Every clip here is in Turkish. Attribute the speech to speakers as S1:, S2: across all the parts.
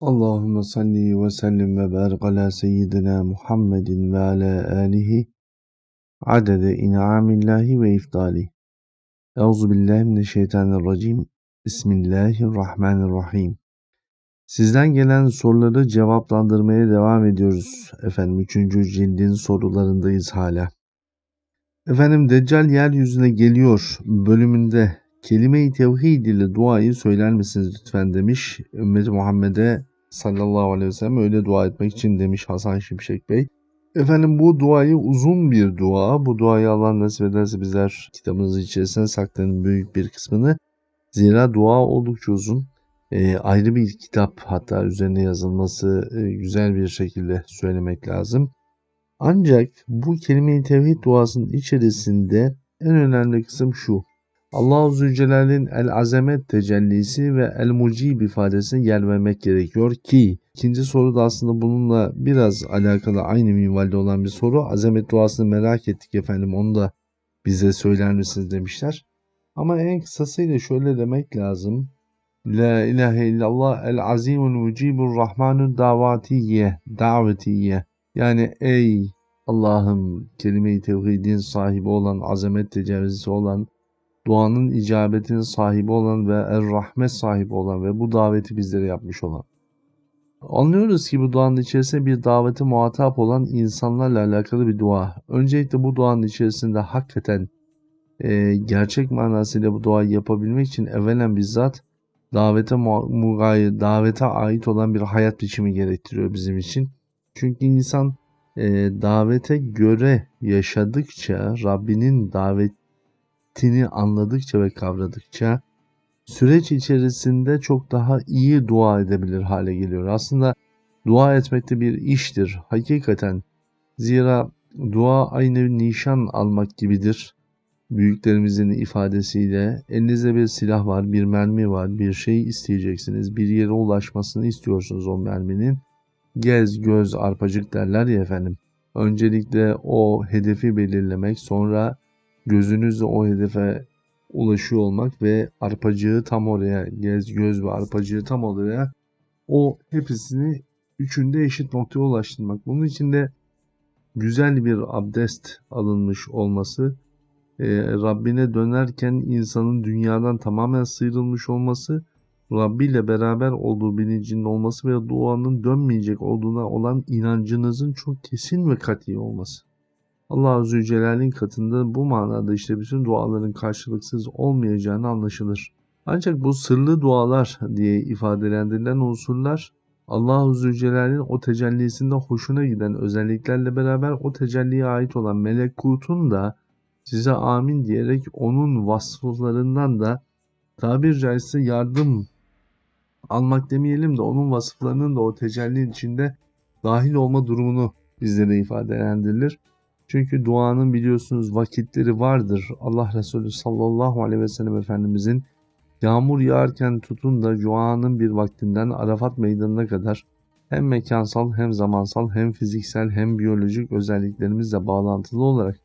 S1: Allahümme salli ve sellim ve barik ala seyyidina Muhammedin ve ala alihi adede in'amillahi ve iftali. Euzu billahi mineşşeytanirracim. Bismillahirrahmanirrahim. Sizden gelen soruları cevaplandırmaya devam ediyoruz. Efendim 3. cildin sorularındayız hala. Efendim Deccal yeryüzüne geliyor bölümünde kelime-i tevhid ile duayı söyler misiniz lütfen demiş. Ümmeti Muhammed'e sallallahu aleyhi ve sellem öyle dua etmek için demiş Hasan Şimşek Bey. Efendim bu duayı uzun bir dua. Bu duayı Allah nasip ederse bizler kitabımız içerisine saklanın büyük bir kısmını. Zira dua oldukça uzun. E, ayrı bir kitap hatta üzerine yazılması e, güzel bir şekilde söylemek lazım. Ancak bu kelime-i tevhid duasının içerisinde en önemli kısım şu. Allah-u Zülcelal'in el-azamet tecellisi ve el-mucib ifadesine yer vermek gerekiyor ki ikinci soru da aslında bununla biraz alakalı aynı minvalde olan bir soru. Azamet duasını merak ettik efendim onu da bize söyler misiniz demişler. Ama en kısasıyla şöyle demek lazım. La ilahe illallah el azimul mucibur rahmanun davatiye davetiye yani ey Allah'ım kelime-i tevhidin sahibi olan azamet tecavüzü olan duanın icabetinin sahibi olan ve er-rahmet sahibi olan ve bu daveti bizlere yapmış olan. Anlıyoruz ki bu duanın içerisinde bir davete muhatap olan insanlarla alakalı bir dua. Öncelikle bu duanın içerisinde hakikaten e, gerçek manasıyla bu duayı yapabilmek için evvelen bizzat davete mugayir, davete ait olan bir hayat biçimi gerektiriyor bizim için. Çünkü insan e, davete göre yaşadıkça Rabbinin davet ettiğini anladıkça ve kavradıkça süreç içerisinde çok daha iyi dua edebilir hale geliyor. Aslında dua etmek de bir iştir hakikaten. Zira dua aynı nişan almak gibidir. Büyüklerimizin ifadesiyle elinizde bir silah var, bir mermi var, bir şey isteyeceksiniz, bir yere ulaşmasını istiyorsunuz o merminin. Gez, göz, arpacık derler ya efendim. Öncelikle o hedefi belirlemek, sonra gözünüzle o hedefe ulaşıyor olmak ve arpacığı tam oraya, gez, göz ve arpacığı tam oraya o hepsini üçünde eşit noktaya ulaştırmak. Bunun için de güzel bir abdest alınmış olması, e, Rabbine dönerken insanın dünyadan tamamen sıyrılmış olması, Rabbi ile beraber olduğu bilincinde olması ve duanın dönmeyecek olduğuna olan inancınızın çok kesin ve kat'i olması. Allah Zülcelal'in katında bu manada işte bütün duaların karşılıksız olmayacağını anlaşılır. Ancak bu sırlı dualar diye ifadelendirilen unsurlar Allah-u Zülcelal'in o tecellisinde hoşuna giden özelliklerle beraber o tecelliye ait olan melekutun da size amin diyerek onun vasıflarından da tabir caizse yardım almak demeyelim de onun vasıflarının da o tecelli içinde dahil olma durumunu bizlere ifadelendirilir. Çünkü duanın biliyorsunuz vakitleri vardır. Allah Resulü sallallahu aleyhi ve sellem Efendimizin yağmur yağarken tutun da duanın bir vaktinden Arafat meydanına kadar hem mekansal hem zamansal hem fiziksel hem biyolojik özelliklerimizle bağlantılı olarak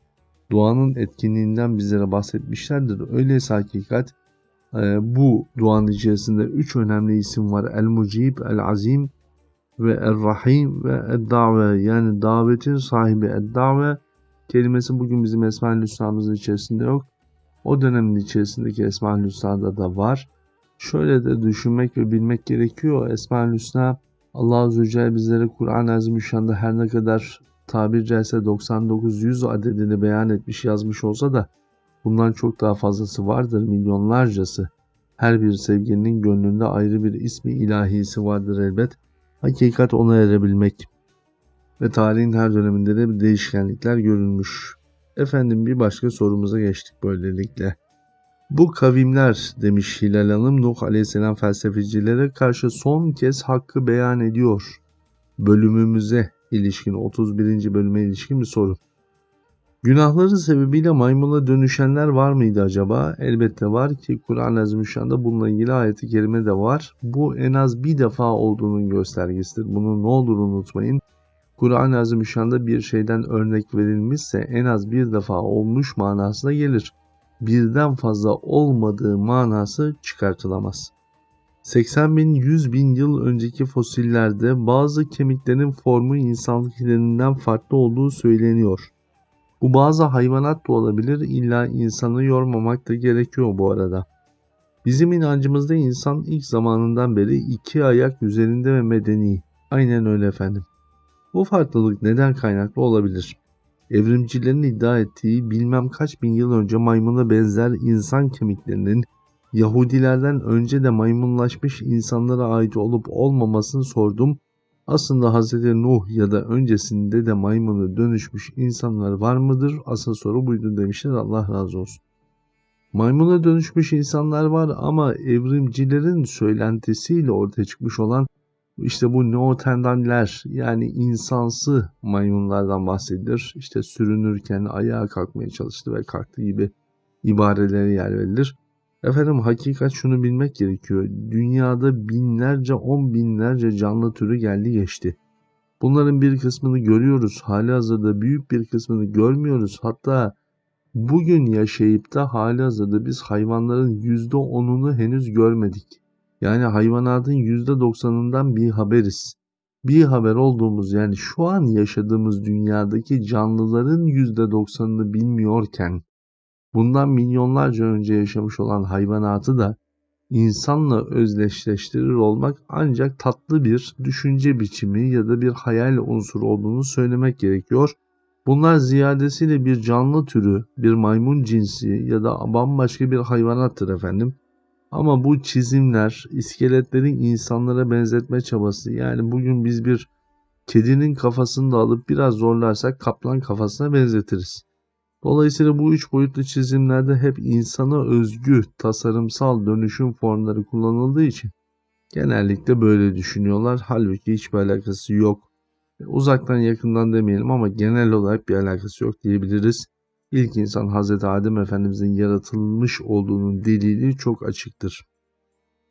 S1: duanın etkinliğinden bizlere bahsetmişlerdir. Öyleyse hakikat e, bu duanın içerisinde üç önemli isim var. El-Mucib, El-Azim ve Er-Rahim ve Ed-Dave yani davetin sahibi Ed-Dave kelimesi bugün bizim Esma-ül Hüsna'mızın içerisinde yok. O dönemin içerisindeki Esma-ül Hüsna'da da var. Şöyle de düşünmek ve bilmek gerekiyor. Esma-ül Hüsna Allah Azze Celle bizlere Kur'an-ı Azimüşşan'da her ne kadar tabir caizse 99-100 adedini beyan etmiş yazmış olsa da bundan çok daha fazlası vardır milyonlarcası. Her bir sevginin gönlünde ayrı bir ismi ilahisi vardır elbet. Hakikat ona erebilmek ve tarihin her döneminde de değişkenlikler görülmüş. Efendim bir başka sorumuza geçtik böylelikle. Bu kavimler demiş Hilal Hanım Nuh Aleyhisselam felsefecilere karşı son kez hakkı beyan ediyor. Bölümümüze ilişkin 31. bölüme ilişkin bir soru. Günahları sebebiyle maymuna dönüşenler var mıydı acaba? Elbette var ki Kur'an-ı Azimüşşan'da bununla ilgili ayeti kerime de var. Bu en az bir defa olduğunun göstergesidir. Bunu ne olur unutmayın. Kur'an-ı Azimüşşan'da bir şeyden örnek verilmişse en az bir defa olmuş manasına gelir. Birden fazla olmadığı manası çıkartılamaz. 80 bin 100 bin yıl önceki fosillerde bazı kemiklerin formu insanlıklarından farklı olduğu söyleniyor. Bu bazı hayvanat da olabilir illa insanı yormamak da gerekiyor bu arada. Bizim inancımızda insan ilk zamanından beri iki ayak üzerinde ve medeni. Aynen öyle efendim. Bu farklılık neden kaynaklı olabilir? Evrimcilerin iddia ettiği bilmem kaç bin yıl önce maymuna benzer insan kemiklerinin Yahudilerden önce de maymunlaşmış insanlara ait olup olmamasını sordum. Aslında Hz. Nuh ya da öncesinde de maymuna dönüşmüş insanlar var mıdır? Asıl soru buydu demişler Allah razı olsun. Maymuna dönüşmüş insanlar var ama evrimcilerin söylentisiyle ortaya çıkmış olan işte bu neotendanler yani insansı maymunlardan bahsedilir. İşte sürünürken ayağa kalkmaya çalıştı ve kalktı gibi ibarelere yer verilir. Efendim hakikat şunu bilmek gerekiyor. Dünyada binlerce on binlerce canlı türü geldi geçti. Bunların bir kısmını görüyoruz. Hali hazırda büyük bir kısmını görmüyoruz. Hatta bugün yaşayıp da hali hazırda biz hayvanların %10'unu henüz görmedik. Yani hayvanatın %90'ından bir haberiz. Bir haber olduğumuz yani şu an yaşadığımız dünyadaki canlıların %90'ını bilmiyorken bundan milyonlarca önce yaşamış olan hayvanatı da insanla özdeşleştirir olmak ancak tatlı bir düşünce biçimi ya da bir hayal unsuru olduğunu söylemek gerekiyor. Bunlar ziyadesiyle bir canlı türü, bir maymun cinsi ya da bambaşka bir hayvanattır efendim. Ama bu çizimler, iskeletlerin insanlara benzetme çabası yani bugün biz bir kedinin kafasını da alıp biraz zorlarsak kaplan kafasına benzetiriz. Dolayısıyla bu üç boyutlu çizimlerde hep insana özgü tasarımsal dönüşüm formları kullanıldığı için genellikle böyle düşünüyorlar. Halbuki hiçbir alakası yok. Uzaktan yakından demeyelim ama genel olarak bir alakası yok diyebiliriz. İlk insan Hz. Adem Efendimizin yaratılmış olduğunun delili çok açıktır.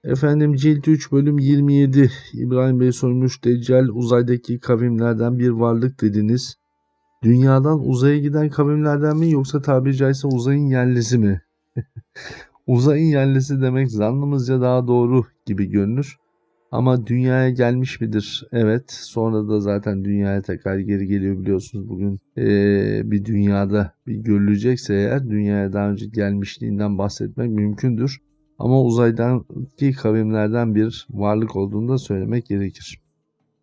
S1: Efendim cilt 3 bölüm 27 İbrahim Bey sormuş Deccal uzaydaki kavimlerden bir varlık dediniz. Dünyadan uzaya giden kavimlerden mi yoksa tabiri caizse uzayın yerlisi mi? uzayın yerlisi demek zannımızca daha doğru gibi görünür. Ama dünyaya gelmiş midir? Evet. Sonra da zaten dünyaya tekrar geri geliyor biliyorsunuz bugün. Ee, bir dünyada bir görülecekse eğer dünyaya daha önce gelmişliğinden bahsetmek mümkündür. Ama uzaydan ki kavimlerden bir varlık olduğunu da söylemek gerekir.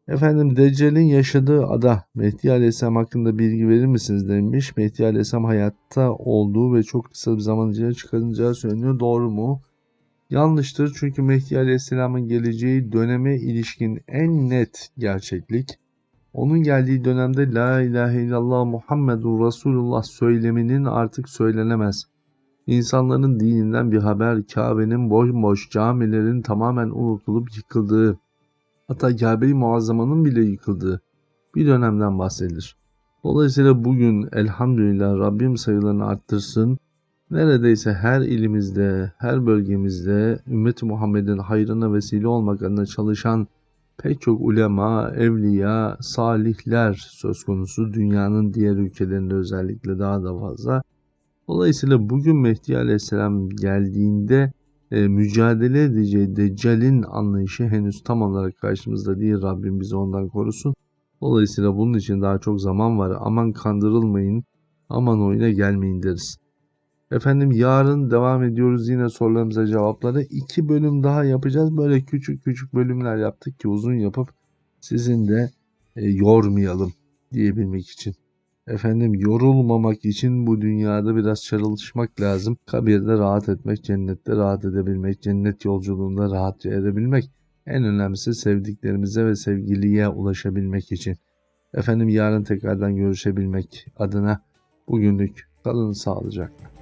S1: Efendim Deccal'in yaşadığı ada Mehdi Aleyhisselam hakkında bilgi verir misiniz demiş. Mehdi Aleyhisselam hayatta olduğu ve çok kısa bir zaman içinde çıkarılacağı söyleniyor. Doğru mu? Yanlıştır çünkü Mehdi Aleyhisselam'ın geleceği döneme ilişkin en net gerçeklik onun geldiği dönemde La ilahe illallah Muhammedur Resulullah söyleminin artık söylenemez. İnsanların dininden bir haber Kabe'nin boş boş camilerin tamamen unutulup yıkıldığı hatta Kabe-i Muazzama'nın bile yıkıldığı bir dönemden bahsedilir. Dolayısıyla bugün elhamdülillah Rabbim sayılarını arttırsın. Neredeyse her ilimizde, her bölgemizde ümmet Muhammed'in hayrına vesile olmak adına çalışan pek çok ulema, evliya, salihler söz konusu dünyanın diğer ülkelerinde özellikle daha da fazla. Dolayısıyla bugün Mehdi Aleyhisselam geldiğinde e, mücadele edeceği Deccal'in anlayışı henüz tam olarak karşımızda değil. Rabbim bizi ondan korusun. Dolayısıyla bunun için daha çok zaman var. Aman kandırılmayın, aman oyuna gelmeyin deriz. Efendim yarın devam ediyoruz yine sorularımıza cevapları. iki bölüm daha yapacağız. Böyle küçük küçük bölümler yaptık ki uzun yapıp sizin de e, yormayalım diyebilmek için. Efendim yorulmamak için bu dünyada biraz çalışmak lazım. Kabirde rahat etmek, cennette rahat edebilmek, cennet yolculuğunda rahatça edebilmek. En önemlisi sevdiklerimize ve sevgiliye ulaşabilmek için. Efendim yarın tekrardan görüşebilmek adına bugünlük kalın sağlıcakla.